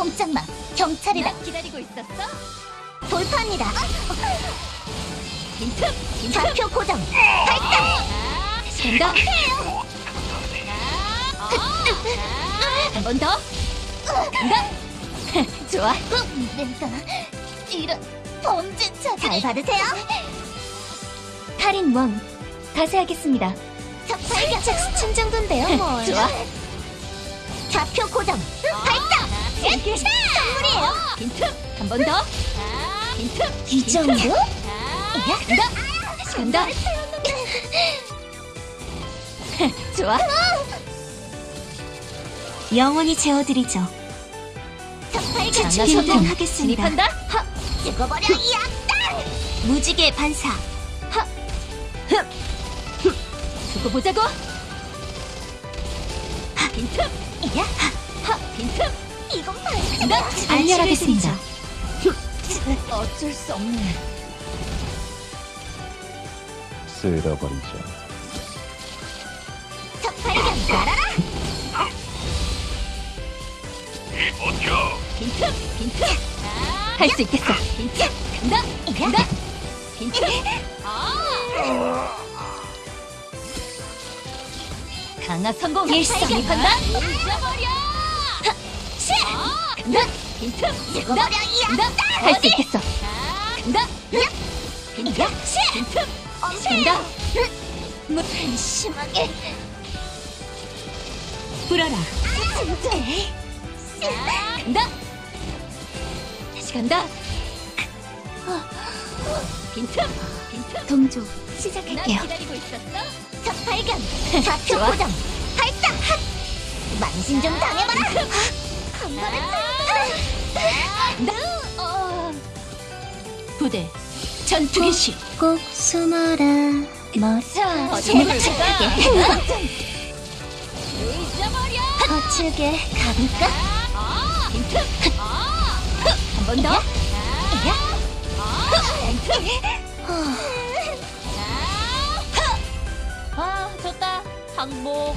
꼼짝마. 경찰이다 기다리고 있었어? 돌파합니다. 빈틈! 빈틈! 좌표 고정. 발사! 된다! 한 번 더! 간다! 좋아! 내가 이런 범죄자 잘 받으세요. 할인 왕 가세하겠습니다. 적발견. 수준 정도인데요 뭘. 좋아. 좌표 고정. 발사 이게 선물이에요 빈틈! 한 번 더! 빈틈! 이 정도? 간다! 간다! 좋아! 영원히 재워드리죠 성공! 하겠습니다 진입한다! 하, 찍어버려 이 악당 무지개 반사 두고 보자고! 빈틈! 야 하! 빈틈! 안녕하겠습니다. 어쩔 수 없네. 쓸어버리죠. 적발견 날아라 빈틈! 빈틈! 할 수 있겠어! 빈틈! 간다! 간다! 빈틈! 강화 성공! 일상. 진입한다! 잊어버려! 간다! 빈틈! 찍어버려 간다! 이 간다! 악당 할수 있겠어! 간다! 빈틈! 빈틈! 간다! 뭐 심하게 불어라! 진짜 간다! 다시 간다! 빈틈! 빈틈! 동조 난 시작할게요 기다리고 있었어? 첫 발견 좌표. 고정 발사 핫 만신 좀 당해봐라 한 번에 부대 전투 개시! 꼭 숨어라 멋져 잊어버려! 거칠게 가볼까? 한 번 더! 아, 좋다. 항복.